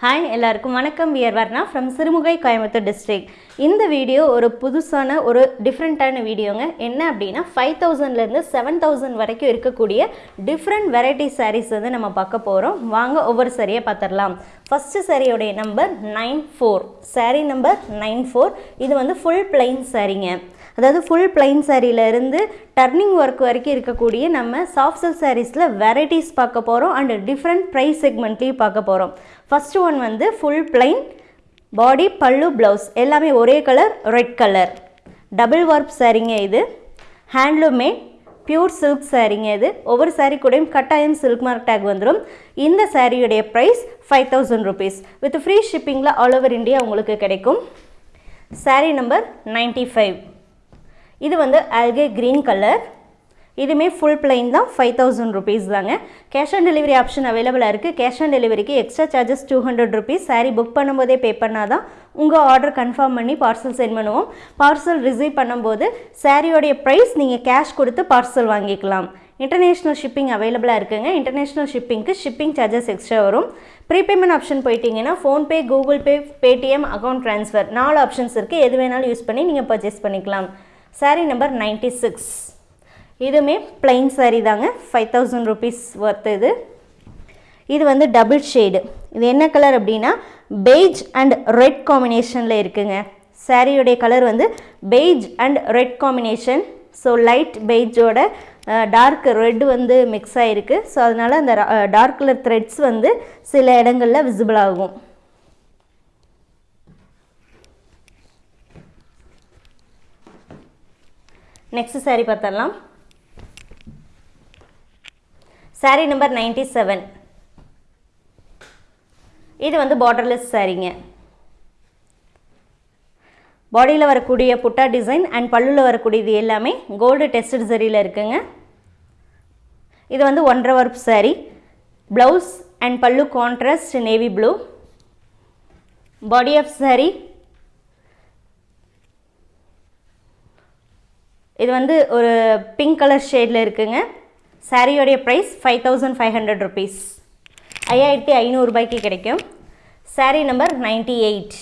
Hi எல்லாருக்கும் வணக்கம். We're Varna from Sirumugai Coimbatore district இந்த வீடியோ ஒரு புதுசான ஒரு டிஃப்ரெண்ட்டான வீடியோங்க என்ன அப்படின்னா ஃபைவ் தௌசண்ட்லேருந்து செவன் தௌசண்ட் வரைக்கும் இருக்கக்கூடிய டிஃப்ரெண்ட் வெரைட்டி சாரீஸ் வந்து நம்ம பார்க்க போகிறோம் வாங்க ஒவ்வொரு சரியை பார்த்துடலாம். First சாரியோடைய number nine four saree number nine four இது வந்து ஃபுல் பிளைன் சாரீங்க அதாவது ஃபுல் பிளைன் இருந்து டர்னிங் ஒர்க் வரைக்கும் இருக்கக்கூடிய நம்ம சாஃப்ட் சில்க் சாரீஸில் வெரைட்டிஸ் பார்க்க போகிறோம் அண்ட் டிஃப்ரெண்ட் ப்ரைஸ் செக்மெண்ட்லேயும் பார்க்க போகிறோம் ஃபஸ்ட்டு ஒன் வந்து ஃபுல் பிளைன் பாடி பல்லு ப்ளவுஸ் எல்லாமே ஒரே colour red colour double work சாரீங்க இது. ஹேண்ட்லூம் மேட் பியூர் சில்க் சாரீங்க இது. ஒவ்வொரு சாரீ கூடயும் கட்டாயம் சில்க் மார்க் டேக் வந்துடும் இந்த சாரியுடைய price five thousand rupees with free ஷிப்பிங்கில் all over India உங்களுக்கு கிடைக்கும். சாரீ நம்பர் நைன்ட்டி ஃபைவ் இது வந்து ஆல்கே க்ரீன் கலர் இதுவுமே ஃபுல் பிளைன் தான் ஃபைவ் தௌசண்ட் ருபீஸ் தாங்க. கேஷ் ஆன் டெலிவரி ஆப்ஷன் அவைலபிளாக இருக்குது கேஷ் ஆன் டெலிவரிக்கு extra charges two hundred rupees saree book பண்ணும்போதே பே பண்ணால் தான் உங்கள் ஆர்டர் கன்ஃபார்ம் பண்ணி பார்சல் சென்ட் பண்ணுவோம். பார்சல் ரிசீவ் பண்ணும்போது சாரியோடைய ப்ரைஸ் நீங்கள் கேஷ் கொடுத்து பார்சல் வாங்கிக்கலாம். இன்டர்நேஷ்னல் ஷிப்பிங் அவைலபிளாக இருக்குங்க. இன்டர்நேஷ்னல் ஷிப்பிங்க்கு ஷிப்பிங் சார்ஜஸ் எக்ஸ்ட்ரா வரும். ப்ரீபேமெண்ட் ஆப்ஷன் போயிட்டீங்கன்னா PhonePe Google Pay Paytm account transfer நாலு ஆப்ஷன்ஸ் இருக்குது எது வேணாலும் யூஸ் பண்ணி நீங்கள் பர்ச்சேஸ் பண்ணிக்கலாம். சாரீ நம்பர் நைன்ட்டி சிக்ஸ் இதுவுமே பிளைன் சாரீ தாங்க. ஃபைவ் தௌசண்ட் ருபீஸ் ஒர்த் இது. இது வந்து டபுள் ஷேடு இது என்ன கலர் அப்படின்னா பெய்ஜ் அண்ட் ரெட் காம்பினேஷனில் இருக்குங்க. சாரியுடைய கலர் வந்து beige and red combination so light பெய்ஜோட dark red வந்து மிக்ஸ் ஆகிருக்கு ஸோ அதனால் அந்த டார்க் கலர் த்ரெட்ஸ் வந்து சில இடங்களில் விசிபிள் ஆகும். நெக்ஸ்ட் சாரீ பார்த்துடலாம் சாரீ நம்பர் நைன்டி செவன் இது வந்து பார்டர்லெஸ் சாரீங்க பாடியில் வரக்கூடிய புட்டா டிசைன் அண்ட் பல்லுவில் வரக்கூடியது எல்லாமே கோல்டு டெஸ்டட் சரியில் இருக்குங்க. இது வந்து ஒன்றரை work saree blouse and pallu contrast navy blue body of saree இது வந்து ஒரு பிங்க் கலர் ஷேடில் இருக்குங்க. சாரியோடைய price five thousand five hundred rupees ஐயாயிரத்தி ஐநூறுரூபாய்க்கு கிடைக்கும். Saree number ninety eight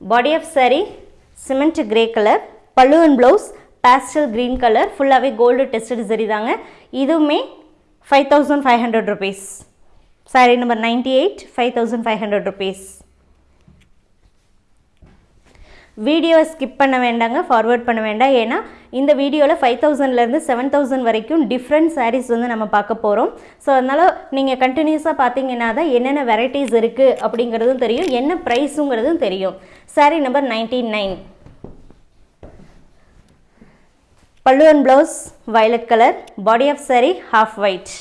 body of saree cement grey colour pallu and blouse pastel green colour ஃபுல்லாகவே gold tested சரி தாங்க. இதுவுமே five thousand five hundred rupees saree number ninety eight five thousand five hundred rupees வீடியோவை skip பண்ண வேண்டாங்க forward பண்ண வேண்டாம். ஏன்னா இந்த வீடியோவில் ஃபைவ் தௌசண்ட்லேருந்து செவன் தௌசண்ட் வரைக்கும் டிஃப்ரெண்ட் சாரீஸ் வந்து நம்ம பார்க்க போகிறோம் ஸோ அதனால் நீங்கள் கண்டினியூஸாக பார்த்தீங்கன்னா தான் என்னென்ன வெரைட்டிஸ் இருக்குது அப்படிங்கிறதும் தெரியும். என்ன ப்ரைஸுங்கிறதும் தெரியும். சாரீ நம்பர் நைன்டி நைன் பல்லுவன் and blouse violet colour body of saree half white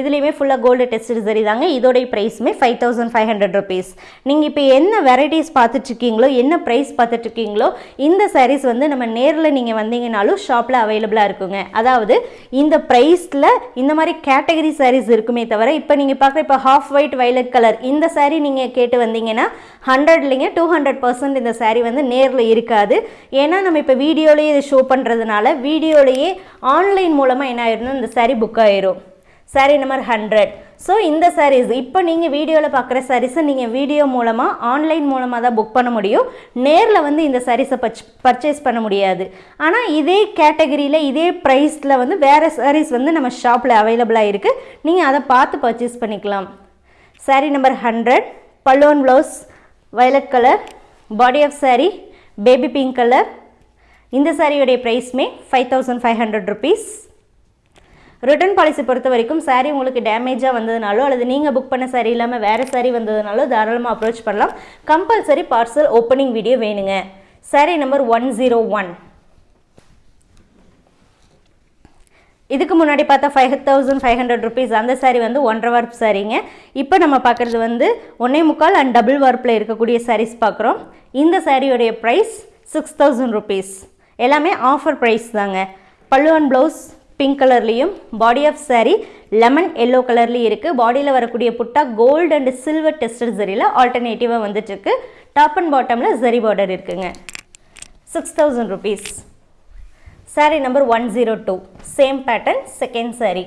இதுலேயுமே ஃபுல்லாக கோல்டு டெஸ்ட் சரி தாங்க. இதோடைய ப்ரைஸுமே five thousand five hundred rupees நீங்கள் இப்போ என்ன வெரைட்டிஸ் பார்த்துட்ருக்கீங்களோ என்ன ப்ரைஸ் பார்த்துட்ருக்கீங்களோ இந்த சாரீஸ் வந்து நம்ம நேரில் நீங்கள் வந்தீங்கனாலும் ஷாப்பில் அவைலபிளாக இருக்குங்க. அதாவது இந்த ப்ரைஸில் இந்த மாதிரி கேட்டகரி சாரீஸ் இருக்குமே தவிர இப்போ நீங்கள் பார்க்குற இப்போ ஹாஃப் ஒயிட் வைலட் கலர் இந்த சாரீ நீங்கள் கேட்டு வந்தீங்கன்னா ஹண்ட்ரட்லிங்க டூ ஹண்ட்ரட் பர்சன்ட் இந்த சாரீ வந்து நேரில் இருக்காது. ஏன்னா நம்ம இப்போ வீடியோலேயே இதை ஷோ பண்ணுறதுனால வீடியோலேயே ஆன்லைன் மூலமாக என்ன ஆயிருந்தோம் இந்த சாரீ புக் ஆயிரும். சாரீ நம்பர் ஹண்ட்ரட் ஸோ இந்த சாரீஸ் இப்போ நீங்கள் வீடியோவில் பார்க்குற சாரீஸை நீங்கள் வீடியோ மூலமாக ஆன்லைன் மூலமாக தான் புக் பண்ண முடியும். நேரில் வந்து இந்த சாரீஸை பச் பர்ச்சேஸ் பண்ண முடியாது. ஆனால் இதே கேட்டகரியில் இதே ப்ரைஸில் வந்து வேறு சாரீஸ் வந்து நம்ம ஷாப்பில் அவைலபிளாக இருக்குது நீங்கள் அதை பார்த்து பர்ச்சேஸ் பண்ணிக்கலாம். சாரீ நம்பர் ஹண்ட்ரட் பல்லுவன் blouse violet colour body of saree baby pink colour இந்த சாரியுடைய ப்ரைஸ்மே five thousand five hundred rupees return policy பொறுத்த வரைக்கும் சாரீ உங்களுக்கு டேமேஜாக வந்ததுனாலோ அல்லது நீங்கள் புக் பண்ண சாரீ இல்லாமல் வேறு சாரீ வந்ததுனாலோ தாராளமாக அப்ரோச் பண்ணலாம். கம்பல்சரி பார்சல் ஓப்பனிங் வீடியோ வேணுங்க. Saree number one zero one இதுக்கு முன்னாடி பார்த்தா five thousand five hundred rupees அந்த சாரீ வந்து ஒன்றரை வார்ப் சாரீங்க இப்போ நம்ம பார்க்குறது வந்து ஒன்னே முக்கால் அண்ட் டபுள் வார்ப்பில் இருக்கக்கூடிய சாரீஸ் பார்க்குறோம். இந்த சாரியோடைய ப்ரைஸ் சிக்ஸ் தௌசண்ட் ருபீஸ் எல்லாமே ஆஃபர் ப்ரைஸ் தாங்க. பல்லு அண்ட் ப்ளவுஸ் பிங்க் கலர்லேயும் body of saree lemon yellow கலர்லேயும் இருக்குது பாடியில் வரக்கூடிய புட்டா கோல்டு அண்ட் சில்வர் டெஸ்டட் சரியில் ஆல்டர்னேட்டிவாக வந்துட்டுருக்கு. டாப் அண்ட் பாட்டமில் ஜரி பார்டர் இருக்குங்க. Six thousand rupees saree number one zero two same pattern second saree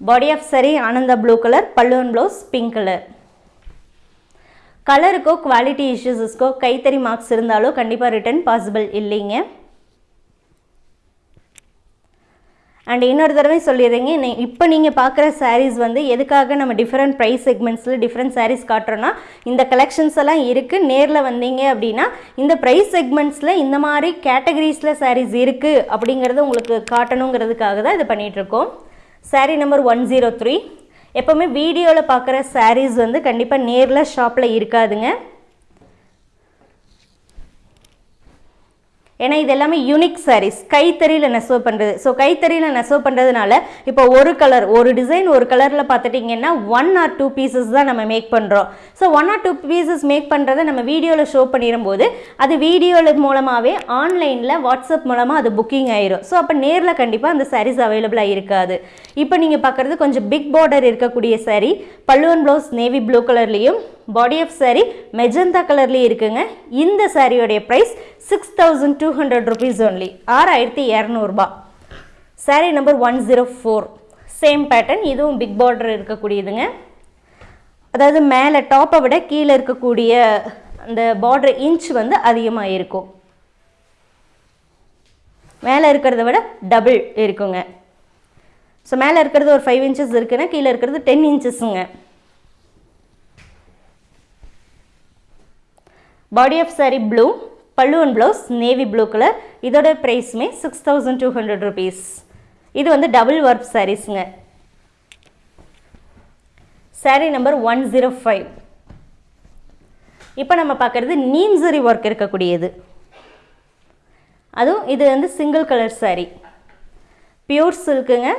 body of saree Ananda blue colour பல்லுவன் ப்ளவுஸ் பிங்க் கலர் கலருக்கோ குவாலிட்டி இஷ்யூஸஸ்க்கோ கைத்தறி மார்க்ஸ் இருந்தாலோ கண்டிப்பாக ரிட்டர்ன் பாசிபிள் இல்லைங்க. அண்ட் இன்னொரு தடவை சொல்லிடுறீங்க இப்போ நீங்கள் பார்க்குற சாரீஸ் வந்து எதுக்காக நம்ம டிஃப்ரெண்ட் ப்ரைஸ் செக்மெண்ட்ஸில் டிஃப்ரெண்ட் சாரீஸ் காட்டுறோன்னா இந்த கலெக்ஷன்ஸ் எல்லாம் இருக்குது நேரில் வந்தீங்க அப்படின்னா இந்த ப்ரைஸ் செக்மெண்ட்ஸில் இந்த மாதிரி கேட்டகரிஸில் சாரீஸ் இருக்குது அப்படிங்கிறத உங்களுக்கு காட்டணுங்கிறதுக்காக தான் இது பண்ணிகிட்ருக்கோம் saree number one zero three எப்போவுமே வீடியோவில் பார்க்குற சாரீஸ் வந்து கண்டிப்பாக நேரில் ஷாப்பில் இருக்காதுங்க. ஏன்னா இது எல்லாமே யூனிக் சாரீஸ் கைத்தறியில் நெசவு பண்ணுறது ஸோ கைத்தறியில் நெசவு பண்ணுறதுனால இப்போ ஒரு கலர் ஒரு டிசைன் ஒரு கலரில் பார்த்துட்டிங்கன்னா ஒன் ஆர் டூ பீசஸ் தான் நம்ம மேக் பண்ணுறோம் so one or two pieces make பண்ணுறதை நம்ம வீடியோவில் ஷோ பண்ணிடும்போது அது வீடியோவில் மூலமாகவே ஆன்லைனில் வாட்ஸ்அப் மூலமாக அது புக்கிங் ஆயிரும். ஸோ அப்போ நேரில் கண்டிப்பாக அந்த சாரீஸ் அவைலபிளாக இருக்காது. இப்போ நீங்கள் பார்க்குறது கொஞ்சம் பிக் பார்டர் இருக்கக்கூடிய சாரீ பல்லுவன் ப்ளவுஸ் நேவி ப்ளூ கலர்லேயும் பாடி ஆஃப் saree மெஜந்தா கலர்லேயும் இருக்குங்க. இந்த சாரியோடைய price six thousand two hundred rupees only ஆறாயிரத்தி இரநூறுபா. Saree number one zero four same pattern இதுவும் பிக் பார்டர் இருக்கக்கூடியதுங்க. அதாவது மேலே டாப்பை விட கீழே இருக்கக்கூடிய அந்த பார்டர் இன்ச் வந்து அதிகமாக இருக்கும். மேலே இருக்கிறத விட டபுள் இருக்குங்க. ஸோ மேலே இருக்கிறது ஒரு ஃபைவ் இன்ச்சஸ் இருக்குன்னா கீழே இருக்கிறது ten இன்ச்சஸுங்க body of saree blue pallu and blouse navy blue colour இதோட ப்ரைஸுமே six thousand two hundred rupees இது வந்து டபுள் ஒர்க் சாரீஸுங்க saree number one zero five இப்போ நம்ம பார்க்குறது நீம்சரி ஒர்க் இருக்கக்கூடியது. அதுவும் இது வந்து சிங்கிள் கலர் saree. பியூர் சில்க்குங்க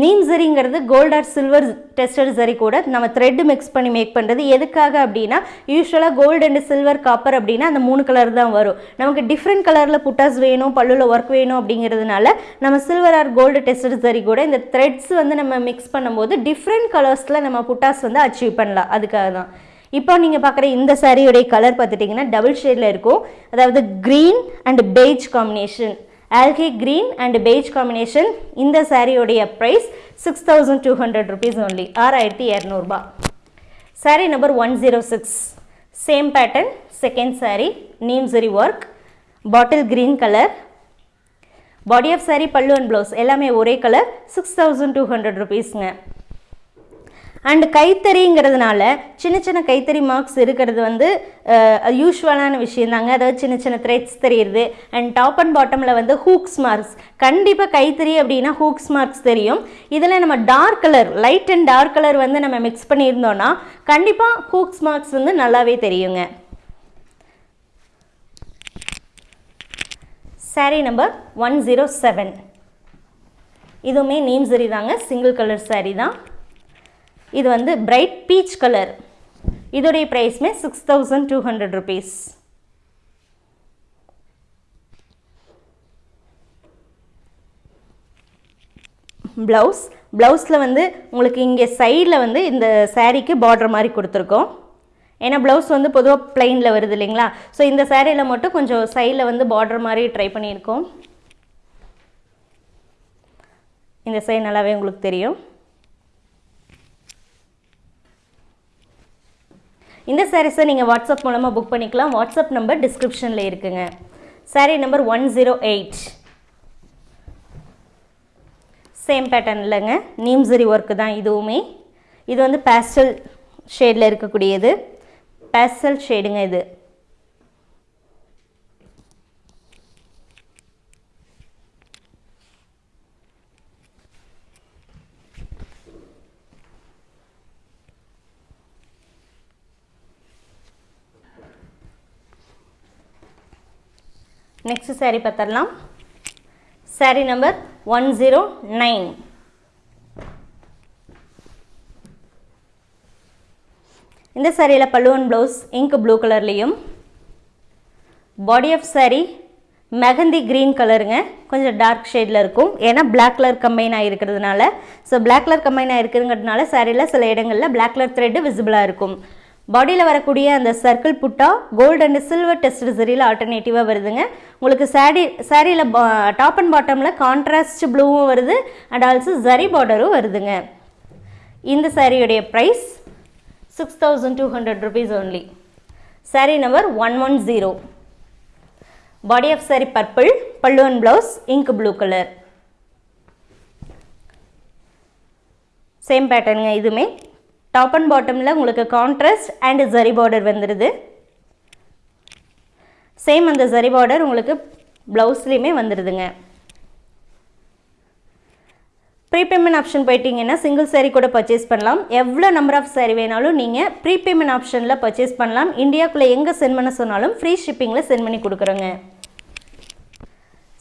நீம் சரிங்கிறது கோல்ட் ஆர் சில்வர் டெஸ்டட் சரி கூட நம்ம த்ரெட் மிக்ஸ் பண்ணி மேக் பண்ணுறது எதுக்காக அப்படின்னா யூஸ்வலாக கோல்டு அண்ட் சில்வர் காப்பர் அப்படின்னா அந்த மூணு கலர் தான் வரும். நமக்கு டிஃப்ரெண்ட் கலரில் புட்டாஸ் வேணும் பல்லுவில் ஒர்க் வேணும் அப்படிங்கிறதுனால நம்ம சில்வர் ஆர் கோல்டு டெஸ்டட் சரி கூட இந்த த்ரெட்ஸ் வந்து நம்ம மிக்ஸ் பண்ணும்போது டிஃப்ரெண்ட் கலர்ஸில் நம்ம புட்டாஸ் வந்து அச்சீவ் பண்ணலாம். அதுக்காக தான். இப்போ நீங்கள் பார்க்குற இந்த சாரியுடைய கலர் பார்த்துட்டிங்கன்னா டபுள் ஷேடில் இருக்கும். அதாவது green and beige combination algae green and beige combination இந்த சாரியோடைய price six thousand two hundred rupees only ஆறாயிரத்தி இரநூறுபா. Saree number one zero six same pattern second saree நீம்சரி work bottle green colour body of saree pallu and blouse எல்லாமே ஒரே colour six thousand two hundred ருபீஸ்ங்க and கைத்தறிங்கிறதுனால சின்ன சின்ன கைத்தறி marks இருக்கிறது வந்து யூஸ்வலான விஷயந்தாங்க அதாவது சின்ன சின்ன த்ரெட்ஸ் தெரியுது அண்ட் டாப் அண்ட் பாட்டமில் வந்து ஹூக்ஸ் மார்க்ஸ் கண்டிப்பாக கைத்தறி அப்படின்னா ஹூக்ஸ் மார்க்ஸ் தெரியும். இதில் நம்ம dark colour light and dark colour வந்து நம்ம மிக்ஸ் பண்ணியிருந்தோன்னா கண்டிப்பாக ஹூக்ஸ் மார்க்ஸ் வந்து நல்லாவே தெரியுங்க. Saree number one zero seven இதுவுமே நீம் சரி தாங்க. சிங்கிள் கலர் saree தான். இது வந்து பிரைட் பீச் கலர் இதோடைய ப்ரைஸ்மே six thousand two hundred rupees blouse ப்ளவுஸில் வந்து உங்களுக்கு இங்கே சைடில் வந்து இந்த சாரீக்கு பார்டர் மாதிரி கொடுத்துருக்கோம். ஏன்னா ப்ளவுஸ் வந்து பொதுவாக பிளைனில் வருது இல்லைங்களா? ஸோ இந்த சேரீயில் மட்டும் கொஞ்சம் சைடில் வந்து பார்டர் மாதிரி ட்ரை பண்ணியிருக்கோம். இந்த சைடு நல்லாவே உங்களுக்கு தெரியும். இந்த சாரீஸை நீங்கள் வாட்ஸ்அப் மூலமாக புக் பண்ணிக்கலாம். வாட்ஸ்அப் நம்பர் டிஸ்கிரிப்ஷனில் இருக்குங்க. Saree number one zero eight same pattern இல்லைங்க. நீம்சரி ஒர்க்கு தான் இதுவுமே. இது வந்து பேஸ்டல் ஷேடில் இருக்கக்கூடியது. பேஸ்டல் ஷேடுங்க இது. நெக்ஸ்ட் saree பார்த்துடலாம் saree number one zero nine இந்த சாரியில் பல்லுவன் ப்ளவுஸ் இங்க் ப்ளூ கலர்லேயும் body of saree mehndi green கலருங்க கொஞ்சம் டார்க் ஷேடில் இருக்கும். ஏன்னா பிளாக் கலர் கம்பைன் ஆகிருக்கிறதுனால ஸோ பிளாக் கலர் கம்பைன் ஆகிருக்குங்கிறதுனால சாரியில் சில இடங்களில் பிளாக் கலர் த்ரெட்டு விசிபிளாக இருக்கும். பாடியில் வரக்கூடிய அந்த சர்க்கிள் புட்டா கோல்டு அண்ட் சில்வர் டெஸ்ட் சரியில் ஆல்டர்னேட்டிவாக வருதுங்க. உங்களுக்கு சாரி சாரியில் டாப் அண்ட் பாட்டமில் கான்ட்ராஸ்ட் ப்ளூவும் வருது அண்ட் ஆல்சோ ஜரி பார்டரும் வருதுங்க. இந்த சாரியுடைய price six thousand two hundred rupees only saree number one one zero body of saree purple pallu and blouse ink blue colour same பேட்டர்னுங்க இதுவுமே டாப் அண்ட் பாட்டமில் உங்களுக்கு கான்ட்ராஸ்ட் அண்டு ஜரி பார்டர் வந்துடுது சேம் அந்த zari border உங்களுக்கு ப்ளவுஸ்லேயுமே வந்துடுதுங்க ப்ரீபேமெண்ட் ஆப்ஷன் போயிட்டீங்கன்னா single saree கூட பர்ச்சேஸ் பண்ணலாம். எவ்வளோ நம்பர் ஆஃப் சேரீ வேணாலும் நீங்கள் ப்ரீபேமெண்ட் ஆப்ஷனில் பர்ச்சேஸ் பண்ணலாம். இந்தியாக்குள்ளே எங்கே சென்ட் பண்ண சொன்னாலும் ஃப்ரீ ஷிப்பிங்கில் சென்ட் பண்ணி கொடுக்குறோங்க.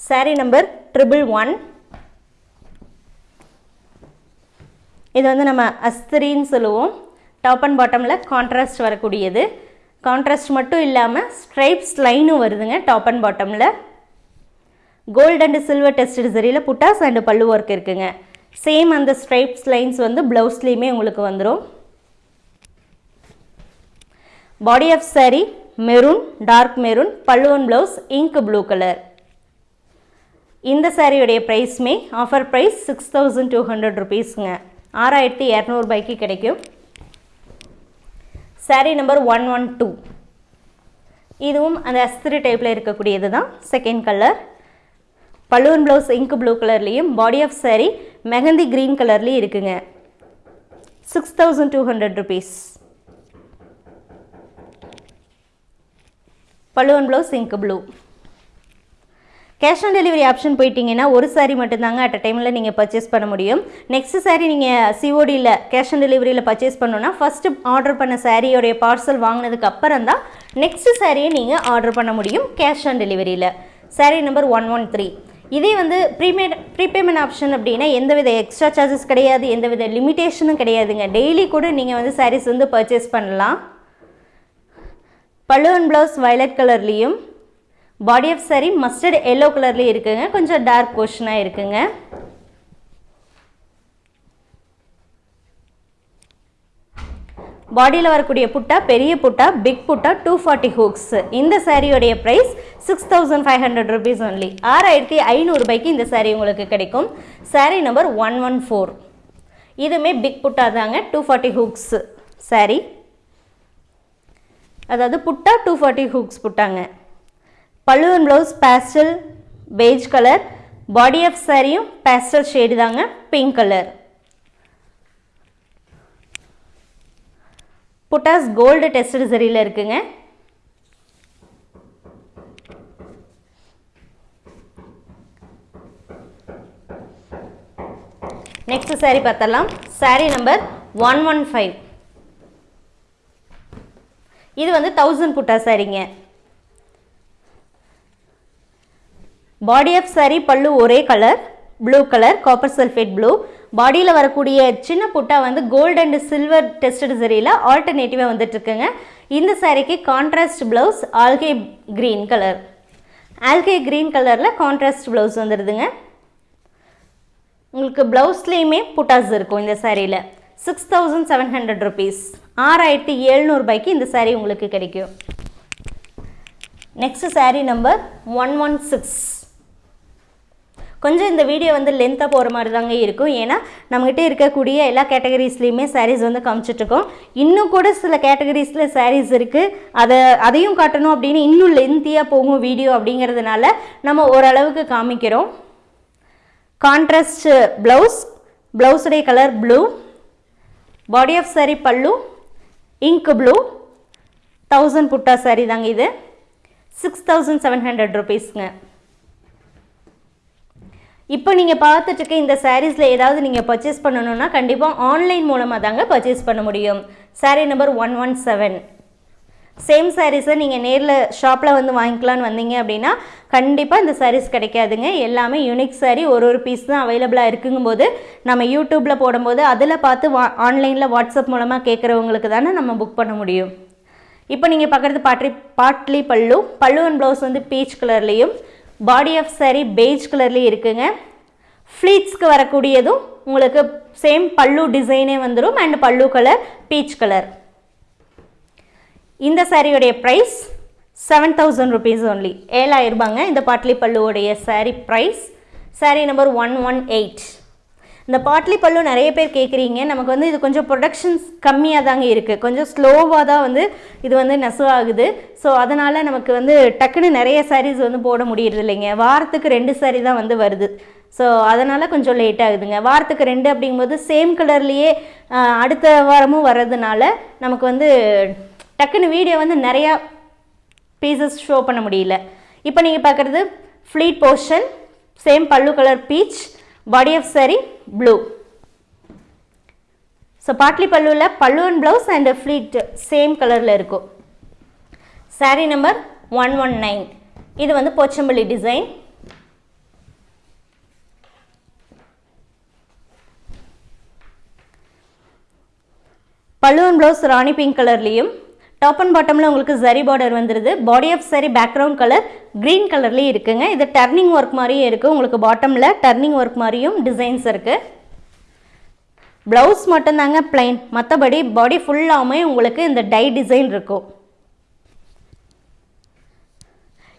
Saree நம்பர் ட்ரிபிள் ஒன் இது வந்து நம்ம அஸ்திரின்னு சொல்லுவோம். டாப் அண்ட் பாட்டமில் கான்ட்ராஸ்ட் வரக்கூடியது. கான்ட்ராஸ்ட் மட்டும் இல்லாமல் ஸ்ட்ரைப்ஸ் லைனும் வருதுங்க டாப் அண்ட் பாட்டமில் கோல்டு அண்ட் சில்வர் டெஸ்டட் சரியில் புட்டாஸ் அண்டு பல்லு ஒர்க் இருக்குங்க. சேம் அந்த ஸ்ட்ரைப்ஸ் லைன்ஸ் வந்து ப்ளவுஸ்லேயுமே உங்களுக்கு வந்துடும் body of saree maroon dark maroon pallu blouse ink blue colour இந்த சாரியுடைய ப்ரைஸ்மே offer price six thousand two hundred ருபீஸுங்க ஆறாயிரத்தி இரநூறுபாய்க்கு கிடைக்கும். Saree number one one two இதுவும் அந்த அஸ்திரி டைப்பில் இருக்கக்கூடியது தான் செகண்ட் கலர் பலூன் ப்ளவுஸ் இங்க் ப்ளூ கலர்லேயும் body of saree mehndi green கலர்லேயும் இருக்குங்க. Six thousand two hundred rupees balloon blouse ink blue cash on delivery option போயிட்டீங்கன்னா ஒரு சாரீ மட்டும்தாங்க அட் அ டைமில் நீங்கள் பர்ச்சேஸ் பண்ண முடியும். நெக்ஸ்ட் சாரீ நீங்கள் சிஓடியில் கேஷ் ஆன் டெலிவரியில் பர்ச்சேஸ் பண்ணோன்னா ஃபஸ்ட்டு ஆர்டர் பண்ண சாரியோடைய பார்சல் வாங்கினதுக்கு அப்புறம் தான் நெக்ஸ்ட் சாரியை நீங்கள் ஆர்டர் பண்ண முடியும் cash on டெலிவரியில் saree number one one three இதே வந்து ப்ரீமேட் ப்ரீபேமெண்ட் ஆப்ஷன் அப்படின்னா எந்தவித எக்ஸ்ட்ரா சார்ஜஸ் கிடையாது எந்தவித லிமிட்டேஷனும் கிடையாதுங்க. டெய்லி கூட நீங்கள் வந்து சாரீஸ் வந்து பர்ச்சேஸ் பண்ணலாம். பழுவன் அண்ட் ப்ளவுஸ் வயலட் கலர்லேயும் body of saree mustard yellow கலர்லேயும் இருக்குங்க. கொஞ்சம் டார்க் போர்ஷனாக இருக்குங்க. பாடியில் வரக்கூடிய புட்டா பெரிய புட்டா பிக் புட்டா டூ ஃபார்ட்டி ஹூக்ஸ் இந்த சாரியோடைய price six thousand five hundred rupees only ஆறாயிரத்தி ஐநூறுபாய்க்கு இந்த சாரீ உங்களுக்கு கிடைக்கும். Saree number one one four இதுவுமே பிக் புட்டா தாங்க டூ ஃபார்ட்டி ஹூக்ஸ் சாரீ அதாவது புட்டா two forty hooks புட்டாங்க. Pallu and blouse pastel beige colour body of சாரியும் பேஸ்டல் ஷேடு தாங்க pink colour buttas gold tested சரியில் இருக்குங்க. நெக்ஸ்ட் saree பார்த்தலாம் saree number one one five இது வந்து தௌசண்ட் புட்டா சாரிங்க பாடி ஆஃப் saree பல்லு ஒரே colour blue colour copper sulphate blue பாடியில் வரக்கூடிய சின்ன புட்டா வந்து கோல்டு அண்ட் சில்வர் டெஸ்டட் சரியில் ஆல்டர்னேட்டிவாக வந்துட்டுருக்குங்க. இந்த சாரீக்கு contrast blouse algae green colour algae green கலரில் கான்ட்ராஸ்ட் ப்ளவுஸ் வந்துடுதுங்க உங்களுக்கு ப்ளவுஸ்லேயுமே புட்டாஸ் இருக்கும் இந்த சாரியில் six thousand seven hundred rupees ஆறாயிரத்தி எழுநூறுபாய்க்கு இந்த saree உங்களுக்கு கிடைக்கும். Next saree number one one six கொஞ்சம் இந்த வீடியோ வந்து லென்த்தாக போகிற மாதிரி தாங்க இருக்கும். ஏன்னா நம்மகிட்ட இருக்கக்கூடிய எல்லா கேட்டகரிஸ்லேயுமே சாரீஸ் வந்து காமிச்சிட்ருக்கோம். இன்னும் கூட சில கேட்டகரிஸில் சாரீஸ் இருக்குது அதை அதையும் காட்டணும் அப்படின்னு இன்னும் லென்த்தியாக போகும் வீடியோ அப்படிங்கிறதுனால நம்ம ஓரளவுக்கு காமிக்கிறோம். Contrast blouse ப்ளவுஸுடைய colour blue body of saree pallu ink blue thousand butta saree தாங்க இது. சிக்ஸ் தௌசண்ட் செவன் ஹண்ட்ரட் ருபீஸ்ங்க இப்போ நீங்கள் பார்த்துட்டு இந்த சாரீஸில் ஏதாவது நீங்கள் பர்ச்சேஸ் பண்ணணுன்னா கண்டிப்பாக ஆன்லைன் மூலமாக தாங்க பர்ச்சேஸ் பண்ண முடியும். Saree number one one seven same சாரீஸை நீங்கள் நேரில் ஷாப்பில் வந்து வாங்கிக்கலான்னு வந்தீங்க அப்படின்னா கண்டிப்பாக இந்த சாரீஸ் கிடைக்காதுங்க. எல்லாமே யூனிக் சாரீ ஒரு ஒரு பீஸ் தான் அவைலபிளாக இருக்குங்கும்போது நம்ம யூடியூப்பில் போடும்போது அதில் பார்த்து வா ஆன்லைனில் வாட்ஸ்அப் மூலமாக கேட்குறவங்களுக்கு தானே நம்ம புக் பண்ண முடியும். இப்போ நீங்கள் பார்க்குறது பாட்ரி பாட்லி பல்லு பல்லு அண்ட் ப்ளவுஸ் வந்து பீச் கலர்லேயும் பாடி ஆஃப் saree பெய்ஜ் கலர்லேயும் இருக்குங்க. ஃப்ளீட்ஸ்க்கு வரக்கூடியதும் உங்களுக்கு சேம் பல்லு டிசைனே வந்துடும் அண்ட் பல்லு கலர் பீச் கலர் இந்த சாரியுடைய price seven thousand rupees only ஏழாயிரம் ரூபாங்க. இந்த பாட்லி பல்லுவோடைய saree price saree number one one eight இந்த பாட்லி பல்லு நிறைய பேர் கேட்குறீங்க நமக்கு வந்து இது கொஞ்சம் ப்ரொடக்ஷன்ஸ் கம்மியாக தாங்க இருக்குது கொஞ்சம் ஸ்லோவாக தான் வந்து இது வந்து நெசவாகுது. ஸோ அதனால் நமக்கு வந்து டக்குன்னு நிறைய சாரீஸ் வந்து போட முடியறது இல்லைங்க வாரத்துக்கு ரெண்டு சாரீ தான் வந்து வருது. ஸோ அதனால் கொஞ்சம் லேட் ஆகுதுங்க. வாரத்துக்கு ரெண்டு அப்படிங்கும்போது சேம் கலர்லேயே அடுத்த வாரமும் வர்றதுனால நமக்கு வந்து டக்குன்னு வீடியோ வந்து நிறையா பீசஸ் ஷோ பண்ண முடியல. இப்போ நீங்கள் பார்க்குறது pleat portion same pallu colour peach body of sari blue so பாட்லி பல்லுவில் பல்லுவன் ப்ளவுஸ் அண்ட் ஃப்ளீட் சேம் கலரில் இருக்கும் sari number one one nine இது வந்து போச்சம்பள்ளி டிசைன் பல்லுவன் ப்ளவுஸ் ராணி பிங்க் கலர்லேயும் டாப் அண்ட் பாட்டமில் உங்களுக்கு ஜரி பார்டர் வந்துடுது body of sari background colour green கலர்லேயும் இருக்குங்க. இது டர்னிங் ஒர்க் மாதிரியும் இருக்குது உங்களுக்கு பாட்டமில் டர்னிங் ஒர்க் மாதிரியும் டிசைன்ஸ் இருக்குது ப்ளவுஸ் மட்டும்தாங்க பிளைன் மற்றபடி பாடி ஃபுல்லாமே உங்களுக்கு இந்த டை டிசைன் இருக்கும்.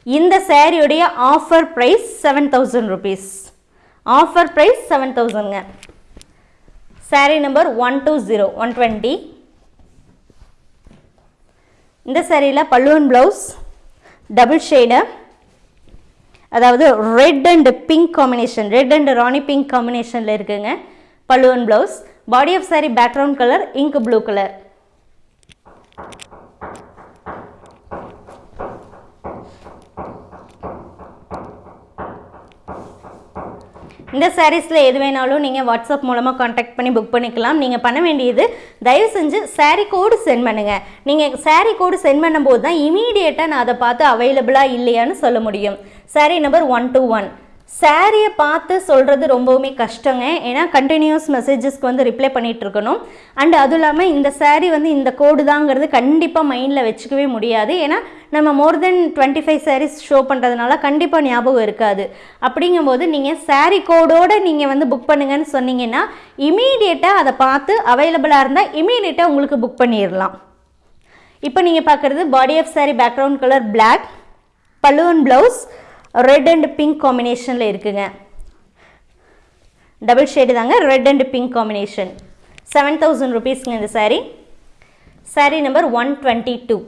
இந்த சேரீயுடைய offer price seven thousand rupees offer price seven தௌசண்ட்ங்க sari number one two zero one twenty இந்த சேரீயில் பல்லுவன் ப்ளவுஸ் டபுள் ஷேடு அதாவது red and pink combination red and rani pink காம்பினேஷனில் இருக்குங்க பல்லுவன் blouse body of sari background colour ink blue colour இந்த சாரீஸில் எது வேணாலும் நீங்கள் வாட்ஸ்அப் மூலமாக காண்டாக்ட் பண்ணி புக் பண்ணிக்கலாம். நீங்கள் பண்ண வேண்டியது தயவு செஞ்சு சாரீ கோடு சென்ட் பண்ணுங்கள் நீங்கள் சாரீ கோடு சென்ட் பண்ணும்போது தான் இமீடியட்டாக நான் அதை பார்த்து அவைலபிளாக இல்லையான்னு சொல்ல முடியும். Sari number one two one சாரியை பார்த்து சொல்கிறது ரொம்பவுமே கஷ்டங்க. ஏன்னா கண்டினியூஸ் மெசேஜஸ்க்கு வந்து ரிப்ளை பண்ணிகிட்டு இருக்கணும். அண்ட் அதுவும் இல்லாமல் இந்த சாரீ வந்து இந்த கோடு தாங்கிறது கண்டிப்பாக மைண்டில் வச்சுக்கவே முடியாது. ஏன்னா நம்ம more than twenty five saris show பண்ணுறதுனால கண்டிப்பாக ஞாபகம் இருக்காது. அப்படிங்கும்போது நீங்கள் சாரீ கோடோடு நீங்கள் வந்து புக் பண்ணுங்கன்னு சொன்னீங்கன்னா இமீடியட்டாக அதை பார்த்து அவைலபிளாக இருந்தால் இமீடியட்டாக உங்களுக்கு புக் பண்ணிடலாம். இப்போ நீங்கள் பார்க்குறது body of sari background colour black பல்லுவன் blouse red and pink combination இருக்குங்க. டபுள் ஷேடு தாங்க red and pink combination seven thousand ருபீஸ்ங்க இந்த sari sari number one twenty two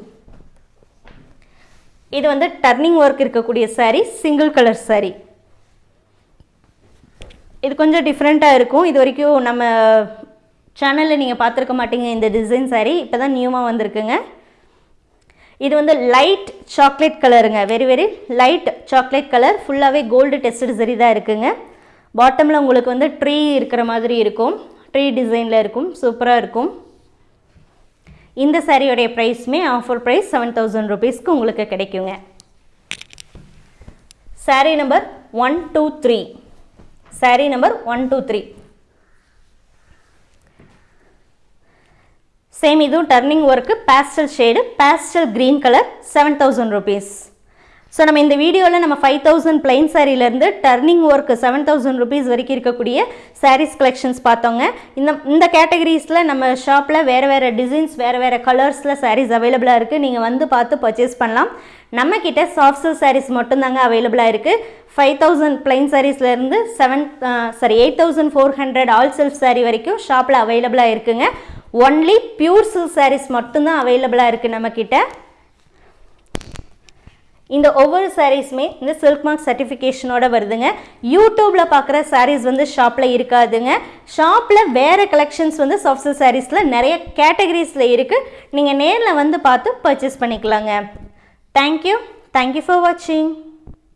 இது வந்து டர்னிங் ஒர்க் இருக்கக்கூடிய சாரீ சிங்கிள் கலர் சாரீ இது கொஞ்சம் டிஃப்ரெண்ட்டாக இருக்கும். இது வரைக்கும் நம்ம சேனலில் நீங்கள் பார்த்துருக்க மாட்டீங்க இந்த டிசைன் சாரீ இப்போ தான் நியூமாக வந்திருக்குங்க. இது வந்து லைட் சாக்லேட் கலருங்க very very light chocolate colour ஃபுல்லாகவே கோல்டு டெஸ்டட் சரி தான் இருக்குங்க. பாட்டமில் உங்களுக்கு வந்து ட்ரீ இருக்கிற மாதிரி இருக்கும். ட்ரீ டிசைனில் இருக்கும். சூப்பராக இருக்கும். இந்த சாரியோடைய ப்ரைஸுமே ஆஃபர் ப்ரைஸ் செவன் தௌசண்ட் ருபீஸ்க்கு உங்களுக்கு கிடைக்குங்க. Sari number one two three sari number one two three same இதுவும் turning work pastel shade pastel green colour seven thousand rupees so நம்ம இந்த வீடியோவில் நம்ம five thousand plain சாரீலேருந்து turning work seven thousand rupees வரைக்கும் இருக்கக்கூடிய சாரீஸ் கலெக்ஷன்ஸ் பார்த்தோங்க. இந்த இந்த கேட்டகரிஸில் நம்ம ஷாப்பில் வேறு வேறு டிசைன்ஸ் வேறு வேறு கலர்ஸில் சாரீஸ் அவைலபிளாக இருக்குது நீங்கள் வந்து பார்த்து பர்ச்சேஸ் பண்ணலாம். நம்மக்கிட்ட சாஃப்ட் சில்க் சாரீஸ் மட்டும்தாங்க அவைலபிளாக இருக்குது five thousand plain சாரீஸ்லேருந்து seven sorry eight thousand four hundred all self sari வரைக்கும் ஷாப்பில் அவைலபிளாக இருக்குங்க. ஒன்லி பியூர் சில்க் சாரீஸ் மட்டும்தான் அவைலபிளாக இருக்குது நம்மக்கிட்ட இந்த ஒவ்வொரு சாரீஸுமே இந்த சில்க் மார்க் சர்டிஃபிகேஷனோட வருதுங்க. யூடியூப்பில் பார்க்குற சாரீஸ் வந்து ஷாப்பில் இருக்காதுங்க. ஷாப்பில் வேறு கலெக்ஷன்ஸ் வந்து சாஃப்ட் சில்க் சாரீஸில் நிறைய கேட்டகரிஸில் இருக்குது நீங்கள் நேரில் வந்து பார்த்து பர்ச்சேஸ் பண்ணிக்கலாங்க. தேங்க்யூ தேங்க்யூ ஃபார் வாட்சிங்